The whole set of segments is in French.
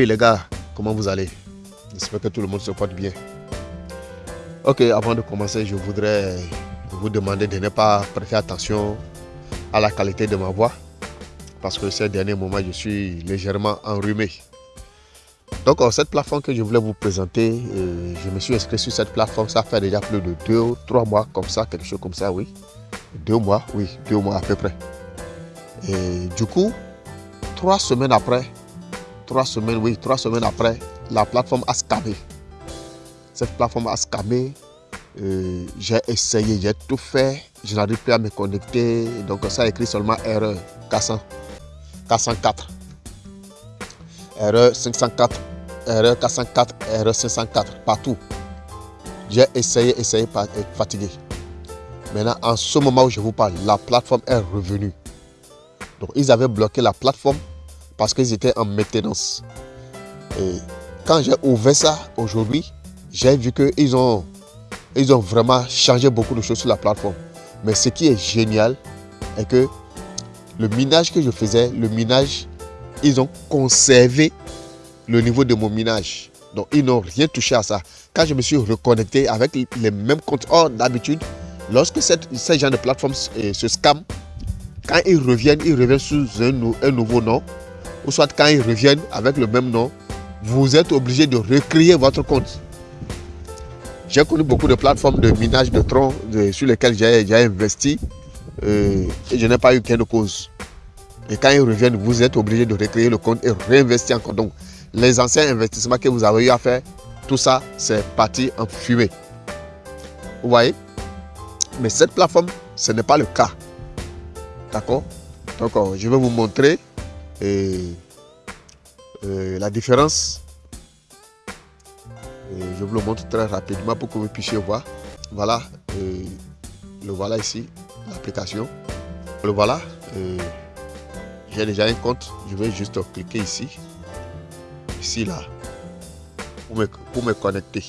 Oui les gars, comment vous allez? J'espère que tout le monde se porte bien. Ok, avant de commencer, je voudrais vous demander de ne pas prêter attention à la qualité de ma voix parce que ces derniers moments, je suis légèrement enrhumé. Donc, cette plateforme que je voulais vous présenter, euh, je me suis inscrit sur cette plateforme, ça fait déjà plus de deux ou trois mois comme ça, quelque chose comme ça, oui. Deux mois, oui, deux mois à peu près. Et du coup, trois semaines après, trois semaines, oui, trois semaines après, la plateforme a scamé. Cette plateforme a scamé. Euh, j'ai essayé, j'ai tout fait. Je n'arrive plus à me connecter. Donc ça écrit seulement erreur 400, 404. Erreur 504, erreur 404, erreur 504, partout. J'ai essayé, essayé, être fatigué. Maintenant, en ce moment où je vous parle, la plateforme est revenue. Donc, ils avaient bloqué la plateforme parce qu'ils étaient en maintenance. Et quand j'ai ouvert ça aujourd'hui, j'ai vu qu'ils ont, ils ont vraiment changé beaucoup de choses sur la plateforme. Mais ce qui est génial est que le minage que je faisais, le minage, ils ont conservé le niveau de mon minage. Donc, ils n'ont rien touché à ça. Quand je me suis reconnecté avec les mêmes comptes, or d'habitude, lorsque cette, ces gens de plateforme euh, se scam, quand ils reviennent, ils reviennent sous un nouveau nom, ou soit quand ils reviennent avec le même nom, vous êtes obligé de recréer votre compte. J'ai connu beaucoup de plateformes de minage de troncs sur lesquelles j'ai investi euh, et je n'ai pas eu qu'un de cause. Et quand ils reviennent, vous êtes obligé de recréer le compte et réinvestir encore. Donc, les anciens investissements que vous avez eu à faire, tout ça, c'est parti en fumée. Vous voyez? Mais cette plateforme, ce n'est pas le cas. D'accord? Donc, euh, je vais vous montrer et, euh, la différence. je vous le montre très rapidement pour que vous puissiez voir. Voilà, euh, le voilà ici, l'application. Le voilà. J'ai déjà un compte. Je vais juste cliquer ici. Ici, là. Pour me, pour me connecter.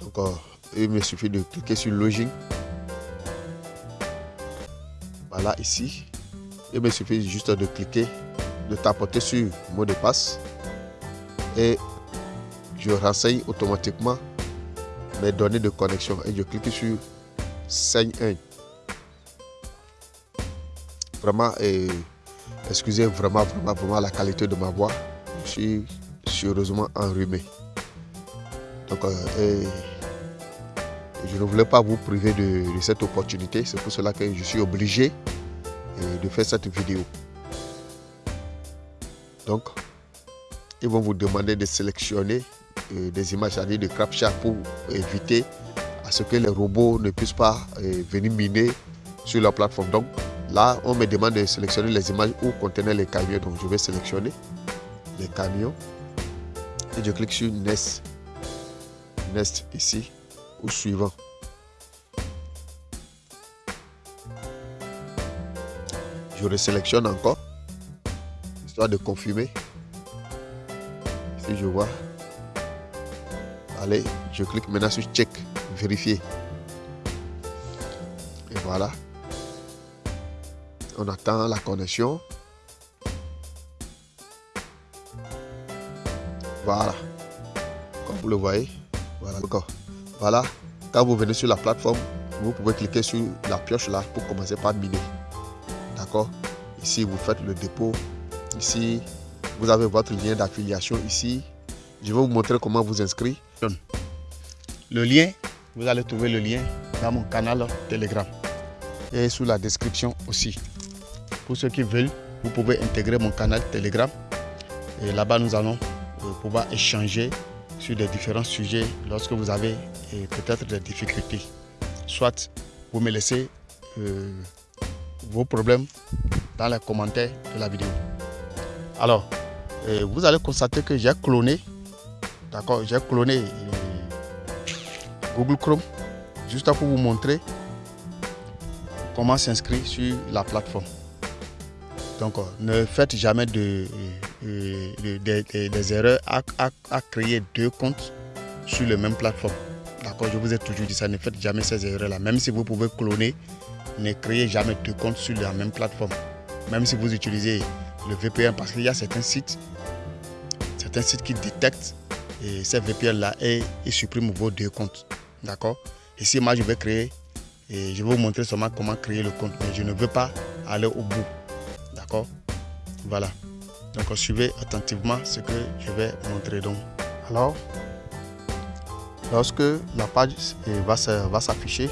Donc, il me suffit de cliquer sur Login. Ici. Il me suffit juste de cliquer, de tapoter sur mot de passe et je renseigne automatiquement mes données de connexion et je clique sur Sign 1. Vraiment, et, excusez vraiment, vraiment, vraiment la qualité de ma voix. Je suis sérieusement enrhumé. Donc, euh, je ne voulais pas vous priver de, cette opportunité. C'est pour cela que je suis obligé de faire cette vidéo. Donc, ils vont vous demander de sélectionner euh, des images, à dire de pour éviter à ce que les robots ne puissent pas euh, venir miner sur la plateforme. Donc, là, on me demande de sélectionner les images où contenaient les camions. Donc, je vais sélectionner les camions et je clique sur Nest. Nest ici ou suivant. Je resélectionne encore, histoire de confirmer. Si je vois, allez, je clique maintenant sur check, vérifier. Et voilà. On attend la connexion. Voilà. Comme vous le voyez. Voilà. Voilà. Quand vous venez sur la plateforme, vous pouvez cliquer sur la pioche là pour commencer par miner. Ici, vous faites le dépôt. Ici, vous avez votre lien d'affiliation ici. Je vais vous montrer comment vous inscrire. Le lien, vous allez trouver le lien dans mon canal Telegram et sous la description aussi. Pour ceux qui veulent, vous pouvez intégrer mon canal Telegram et là-bas nous allons euh, pouvoir échanger sur des différents sujets lorsque vous avez euh, peut-être des difficultés. Soit vous me laissez euh, vos problèmes dans les commentaires de la vidéo. Alors, vous allez constater que j'ai cloné, d'accord, j'ai cloné Google Chrome juste pour vous montrer comment s'inscrire sur la plateforme. Donc, ne faites jamais de, des erreurs à, à, créer deux comptes sur la même plateforme. D'accord, je vous ai toujours dit ça, ne faites jamais ces erreurs-là. Même si vous pouvez cloner, ne créez jamais deux comptes sur la même plateforme. Même si vous utilisez le VPN parce qu'il y a certains sites, certains sites qui détectent ces VPN là et ils suppriment vos deux comptes. D'accord? Ici, moi, je vais créer et je vais vous montrer seulement comment créer le compte, mais je ne veux pas aller au bout. D'accord? Voilà. Donc, suivez attentivement ce que je vais montrer. Donc, alors, lorsque la page va s'afficher,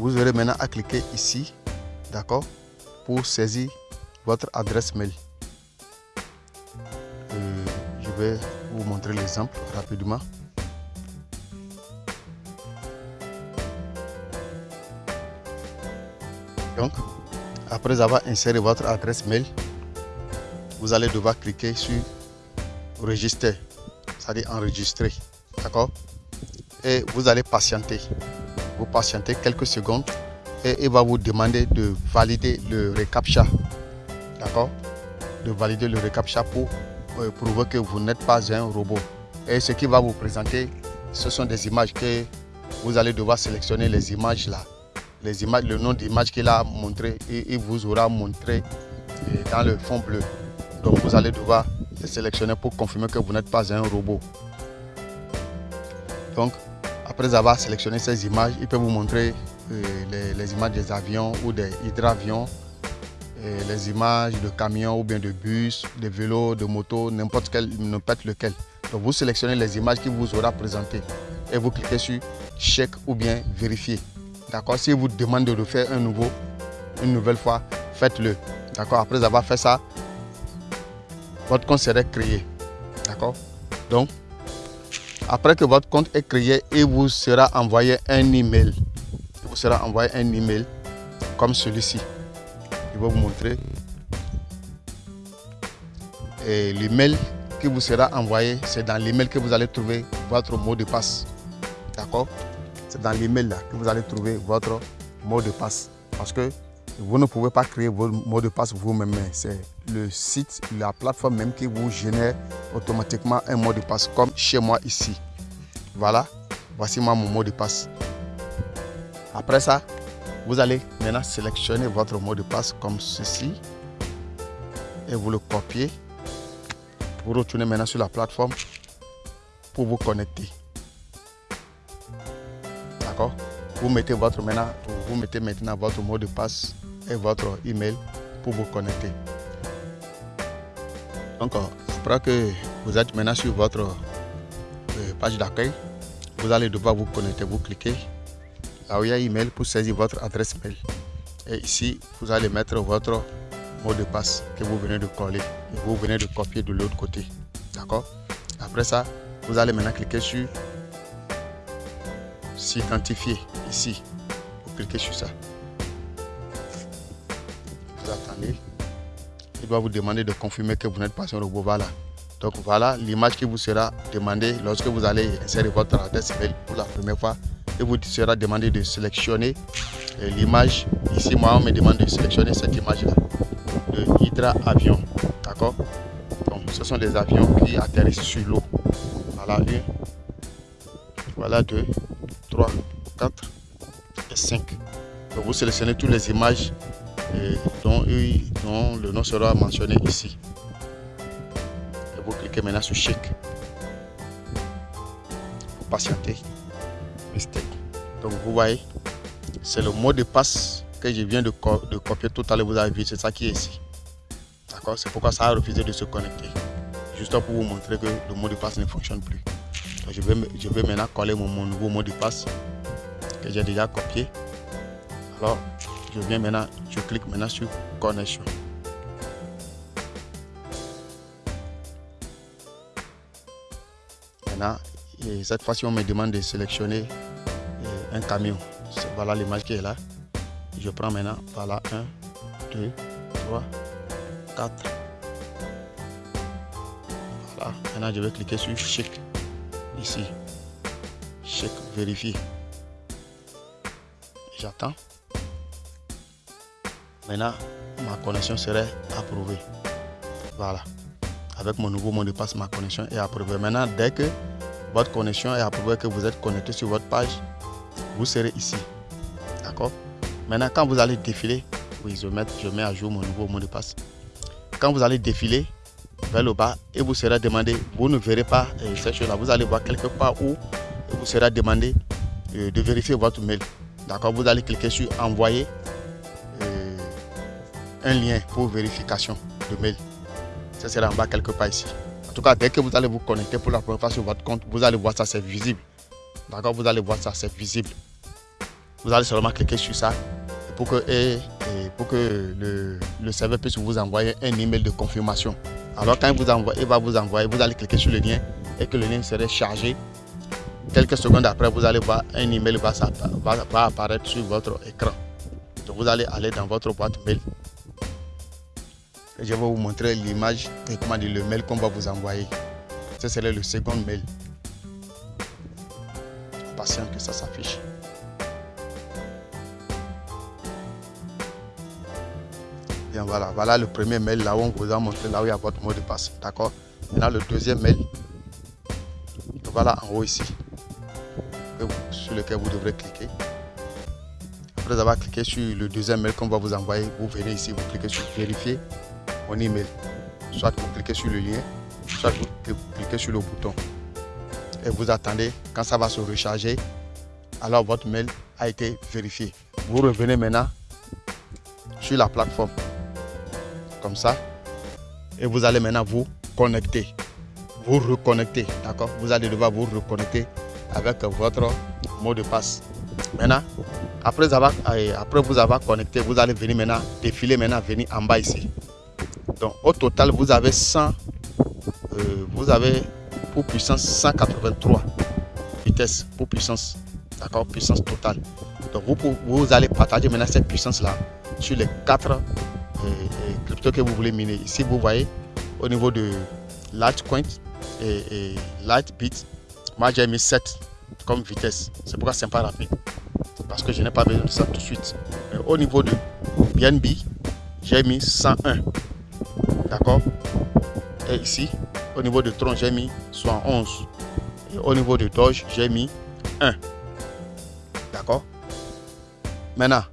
vous aurez maintenant à cliquer ici, d'accord, pour saisir votre adresse mail. Euh, je vais vous montrer l'exemple rapidement. Donc, après avoir inséré votre adresse mail, vous allez devoir cliquer sur Register, c'est-à-dire enregistrer. D'accord Et vous allez patienter. Vous patientez quelques secondes et il va vous demander de valider le reCAPTCHA. D'accord? De valider le reCAPTCHA pour euh, prouver que vous n'êtes pas un robot. Et ce qui va vous présenter, ce sont des images que vous allez devoir sélectionner les images là les images, le nom d'image qu'il a montré et il vous aura montré euh, dans le fond bleu. Donc vous allez devoir les sélectionner pour confirmer que vous n'êtes pas un robot. Donc après avoir sélectionné ces images, il peut vous montrer euh, les, images des avions ou des hydravions, euh, les images de camions ou bien de bus, de vélos, de motos, n'importe n'importe lequel. Donc vous sélectionnez les images qu'il vous aura présentées et vous cliquez sur chèque ou bien vérifier. D'accord? Si vous demande de le faire un nouveau, une nouvelle fois, faites-le. D'accord? Après avoir fait ça, votre compte serait créé. D'accord? Donc, après que votre compte est créé, il vous sera envoyé un email. Il vous sera envoyé un email comme celui-ci. Je vais vous montrer. Et l'email qui vous sera envoyé, c'est dans l'email que vous allez trouver votre mot de passe. D'accord? C'est dans l'email là que vous allez trouver votre mot de passe. Parce que vous ne pouvez pas créer votre mot de passe vous-même. C'est le site, la plateforme même qui vous génère automatiquement un mot de passe comme chez moi ici. Voilà, voici moi mon mot de passe. Après ça, vous allez maintenant sélectionner votre mot de passe comme ceci et vous le copiez. Vous retournez maintenant sur la plateforme pour vous connecter. Vous mettez votre maintenant, vous mettez maintenant votre mot de passe et votre email pour vous connecter. Donc, après que vous êtes maintenant sur votre euh, page d'accueil, vous allez devoir vous connecter. Vous cliquez là où il y a email pour saisir votre adresse mail. Et ici, vous allez mettre votre mot de passe que vous venez de coller et vous venez de copier de l'autre côté. D'accord? Après ça, vous allez maintenant cliquer sur s'identifier ici. Vous cliquez sur ça. Vous attendez. Il doit vous demander de confirmer que vous n'êtes pas un robot. Voilà. Donc voilà l'image qui vous sera demandée lorsque vous allez insérer votre adresse mail pour la première fois. Il vous sera demandé de sélectionner euh, l'image. Ici, moi, on me demande de sélectionner cette image-là. De Hydra Avion. D'accord? Donc, ce sont des avions qui atterrissent sur l'eau. Voilà une. Voilà deux. 3, 4 et 5. Donc vous sélectionnez toutes les images dont, le nom sera mentionné ici. Et vous cliquez maintenant sur chèque. Vous patientez. Mistake. Donc vous voyez, c'est le mot de passe que je viens de, de copier tout à l'heure. Vous avez vu, c'est ça qui est ici. D'accord? C'est pourquoi ça a refusé de se connecter. Juste pour vous montrer que le mot de passe ne fonctionne plus je vais, je vais maintenant coller mon, nouveau mot de passe que j'ai déjà copié. Alors, je viens maintenant, je clique maintenant sur connexion. Maintenant, cette fois-ci, on me demande de sélectionner euh, un camion. Voilà l'image qui est là. Je prends maintenant, voilà, 1, 2, 3, 4. Voilà, maintenant je vais cliquer sur Chic ici. Check, vérifier. J'attends. Maintenant, ma connexion serait approuvée. Voilà. Avec mon nouveau mot de passe, ma connexion est approuvée. Maintenant, dès que votre connexion est approuvée, que vous êtes connecté sur votre page, vous serez ici. D'accord? Maintenant, quand vous allez défiler, oui, je mets, je mets à jour mon nouveau mot de passe. quand vous allez défiler vers le bas et vous serez demandé, vous ne verrez pas euh, cette chose-là. Vous allez voir quelque part où vous sera demandé euh, de vérifier votre mail. D'accord? Vous allez cliquer sur envoyer un lien pour vérification de mail. Ça sera en bas quelque part ici. En tout cas, dès que vous allez vous connecter pour la première fois sur votre compte, vous allez voir ça, c'est visible. D'accord? Vous allez voir ça, c'est visible. Vous allez seulement cliquer sur ça pour que, et, pour que le, le, serveur puisse vous envoyer un email de confirmation. Alors quand il, vous envoie, il va vous envoyer, vous allez cliquer sur le lien et que le lien serait chargé. Quelques secondes après, vous allez voir un email va, va, va apparaître sur votre écran. Donc vous allez aller dans votre boîte mail je vais vous montrer l'image et comment dire le mail qu'on va vous envoyer. Ce serait le second mail. Patient que ça s'affiche. Bien voilà, voilà le premier mail là où on vous a montré là où il y a votre mot de passe. D'accord? Maintenant le deuxième mail. Voilà en haut ici. Sur lequel vous devrez cliquer. Après avoir cliqué sur le deuxième mail qu'on va vous envoyer, vous venez ici, vous cliquez sur vérifier email. Soit vous cliquez sur le lien, soit vous cliquez sur le bouton. Et vous attendez quand ça va se recharger. Alors votre mail a été vérifié. Vous revenez maintenant sur la plateforme. Comme ça. Et vous allez maintenant vous connecter. Vous reconnecter. D'accord? Vous allez devoir vous reconnecter avec votre mot de passe. Maintenant, après, avoir, après vous avoir connecté, vous allez venir maintenant défiler maintenant, venir en bas ici. Donc au total, vous avez 100, euh, vous avez pour puissance 183 vitesses pour puissance, d'accord, puissance totale. Donc vous, vous allez partager maintenant cette puissance-là sur les quatre euh, euh, cryptos que vous voulez miner. Ici, vous voyez au niveau de Litecoin et, et Lightbit, moi j'ai mis 7 comme vitesse. C'est pourquoi c'est pas rapide. Parce que je n'ai pas besoin de ça tout de suite. au niveau de BNB, j'ai mis 101. D'accord Et ici, au niveau de tronc, j'ai mis 11 Et au niveau de Doge, j'ai mis 1. D'accord Maintenant,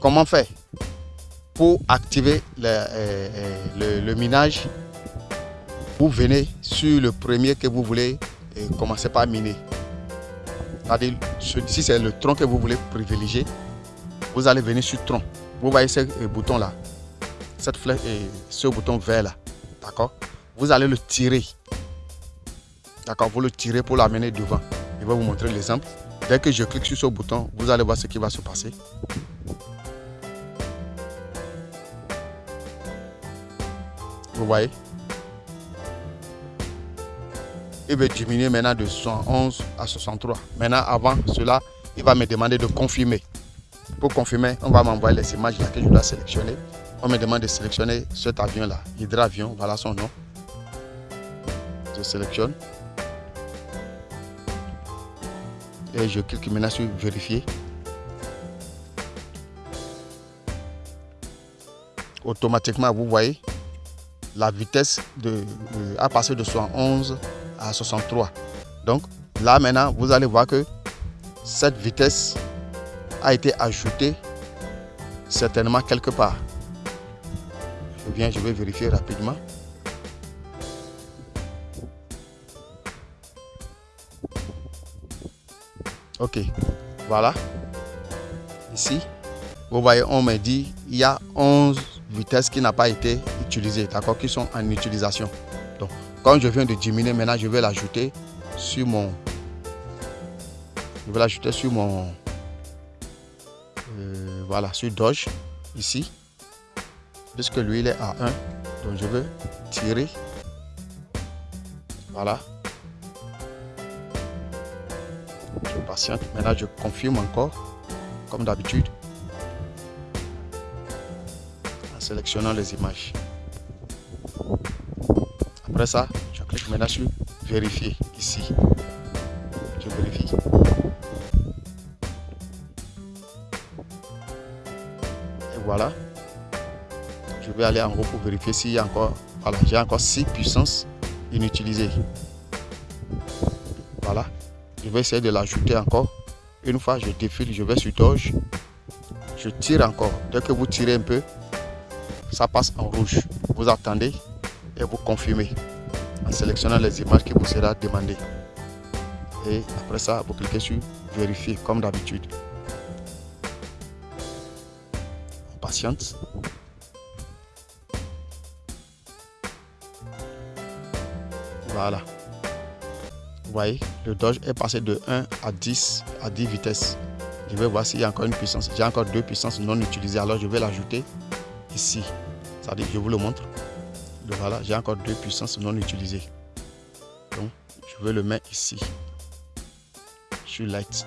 comment faire pour activer le, euh, euh, le, minage? Vous venez sur le premier que vous voulez et commencer par miner. Si c'est le tronc que vous voulez privilégier, vous allez venir sur tronc. Vous voyez ce euh, bouton là cette flèche et ce bouton vert là. D'accord? Vous allez le tirer. D'accord? Vous le tirez pour l'amener devant. Je vais vous montrer l'exemple. Dès que je clique sur ce bouton, vous allez voir ce qui va se passer. Vous voyez? Il va diminuer maintenant de 111 à 63. Maintenant, avant cela, il va me demander de confirmer. Pour confirmer, on va m'envoyer les images que je dois sélectionner on me demande de sélectionner cet avion-là, hydravion, voilà son nom. Je sélectionne. Et je clique maintenant sur vérifier. Automatiquement, vous voyez, la vitesse a passé de 71 à 63. Donc là maintenant, vous allez voir que cette vitesse a été ajoutée certainement quelque part je vais vérifier rapidement. Ok, voilà. Ici, vous voyez, on me dit il y a 11 vitesses qui n'ont pas été utilisées, d'accord, qui sont en utilisation. Donc, quand je viens de diminuer, maintenant, je vais l'ajouter sur mon... Je vais l'ajouter sur mon... Euh, voilà, sur Doge, ici puisque lui il est à 1 donc je veux tirer. Voilà. Je patiente. Maintenant je confirme encore comme d'habitude en sélectionnant les images. Après ça je clique maintenant sur vérifier ici vais aller en haut pour vérifier s'il y a encore, voilà, j'ai encore 6 puissances inutilisées. Voilà, je vais essayer de l'ajouter encore. Une fois je défile, je vais sur Doge, je tire encore. Dès que vous tirez un peu, ça passe en rouge. Vous attendez et vous confirmez en sélectionnant les images qui vous sera demandé. Et après ça, vous cliquez sur vérifier comme d'habitude. On patiente. Voilà. Vous voyez, le Dodge est passé de 1 à 10 à 10 vitesses. Je vais voir s'il y a encore une puissance. J'ai encore deux puissances non utilisées. Alors je vais l'ajouter ici. Dit, je vous le montre. voilà, j'ai encore deux puissances non utilisées. Donc, je vais le mettre ici. Sur light.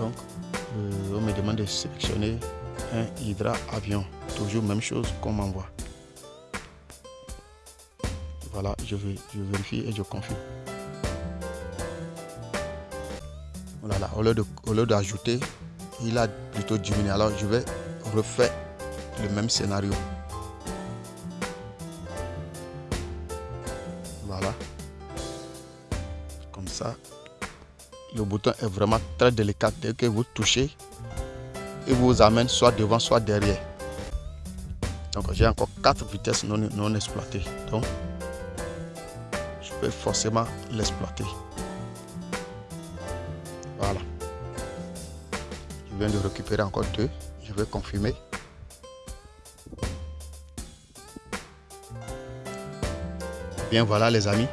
Donc, euh, on me demande de sélectionner un Hydra avion. Toujours même chose qu'on m'envoie. Voilà, je, vais, je vérifie et je confirme. Voilà, au lieu d'ajouter, il a plutôt diminué. Alors, je vais refaire le même scénario. Est vraiment très délicat. Dès que vous touchez, il vous amène soit devant, soit derrière. Donc j'ai encore quatre vitesses non, non exploitées. Donc je peux forcément l'exploiter. Voilà. Je viens de récupérer encore deux. Je vais confirmer. Bien voilà les amis.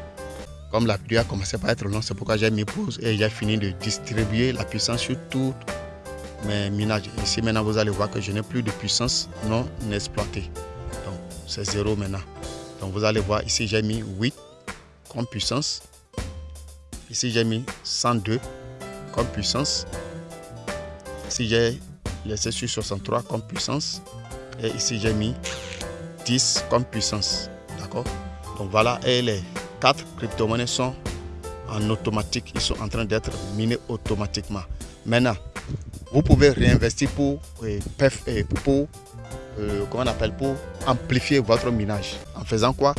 Comme la a commencé par être long, c'est pourquoi j'ai mis pause et j'ai fini de distribuer la puissance sur toutes mes minages. Ici maintenant vous allez voir que je n'ai plus de puissance non exploitée. Donc c'est zéro maintenant. Donc vous allez voir ici j'ai mis 8 comme puissance. Ici j'ai mis 102 comme puissance. Ici j'ai laissé sur 63 comme puissance. Et ici j'ai mis 10 comme puissance. D'accord? Donc voilà, et les 4 crypto-monnaies sont en automatique. Ils sont en train d'être minés automatiquement. Maintenant, vous pouvez réinvestir pour, euh, euh, pour, euh, comment on appelle, pour amplifier votre minage. En faisant quoi?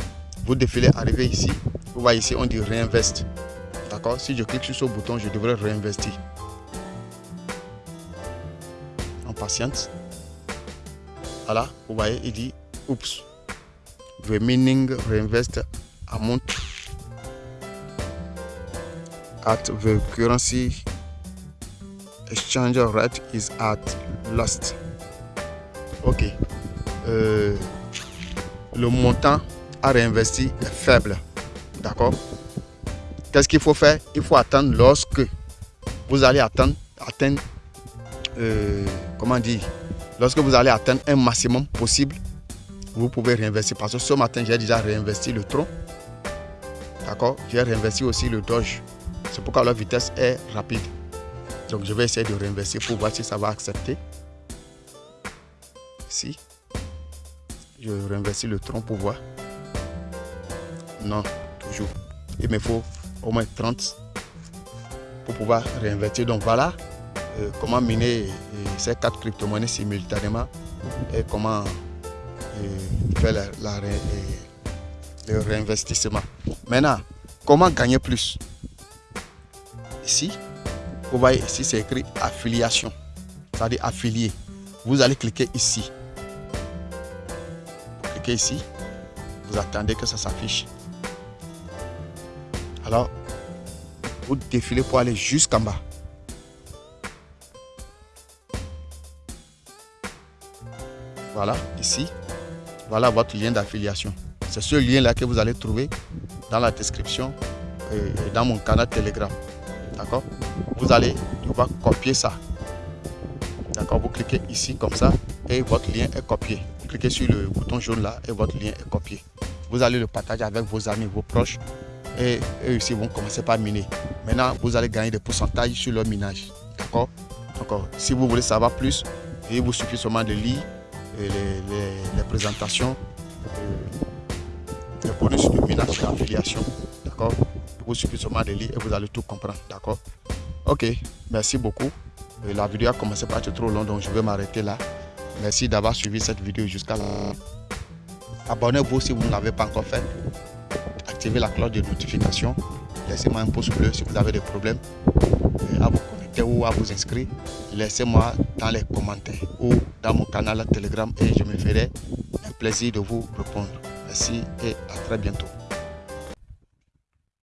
Vous défilez, arrivez ici. Vous voyez ici, on dit réinvest. D'accord? Si je clique sur ce bouton, je devrais réinvestir. En patiente. Voilà, vous voyez, il dit, oups, remaining reinvest amount at the currency exchange rate is at last. Ok. Euh, le montant à réinvestir est faible. D'accord? Qu'est-ce qu'il faut faire? Il faut attendre lorsque vous allez attendre, atteindre, euh, comment dire, lorsque vous allez atteindre un maximum possible, vous pouvez réinvestir. Parce que ce matin, j'ai déjà réinvesti le tronc. D'accord? J'ai réinvesti aussi le Doge. C'est pourquoi la vitesse est rapide. Donc je vais essayer de réinvestir pour voir si ça va accepter. Ici. Je réinvestis le tronc pour voir. Non, toujours. Il me faut au moins 30 pour pouvoir réinvestir. Donc voilà euh, comment miner euh, ces quatre crypto-monnaies simultanément et comment euh, faire le réinvestissement. Maintenant, comment gagner plus? Ici, vous voyez ici, c'est écrit affiliation. C'est-à-dire affilié. Vous allez cliquer ici. Vous cliquez ici. Vous attendez que ça s'affiche. Alors, vous défilez pour aller jusqu'en bas. Voilà, ici. Voilà votre lien d'affiliation. C'est ce lien-là que vous allez trouver dans la description et dans mon canal Telegram. D'accord? Vous allez devoir copier ça. D'accord? Vous cliquez ici comme ça et votre lien est copié. Cliquez sur le bouton jaune là et votre lien est copié. Vous allez le partager avec vos amis, vos proches et eux aussi vont commencer par miner. Maintenant, vous allez gagner des pourcentages sur leur minage. D'accord? Encore. Si vous voulez savoir plus, il vous suffit seulement de lire les, présentations, les bonus de minage et affiliation. D'accord? Vous suffit de lire et vous allez tout comprendre. D'accord? Ok, merci beaucoup. La vidéo a commencé par être trop longue, donc je vais m'arrêter là. Merci d'avoir suivi cette vidéo jusqu'à là. Abonnez-vous si vous ne l'avez pas encore fait. Activez la cloche de notification laissez-moi un pouce bleu si vous avez des problèmes à vous connecter ou à vous inscrire. Laissez-moi dans les commentaires ou dans mon canal Telegram et je me ferai un plaisir de vous répondre. Merci et à très bientôt.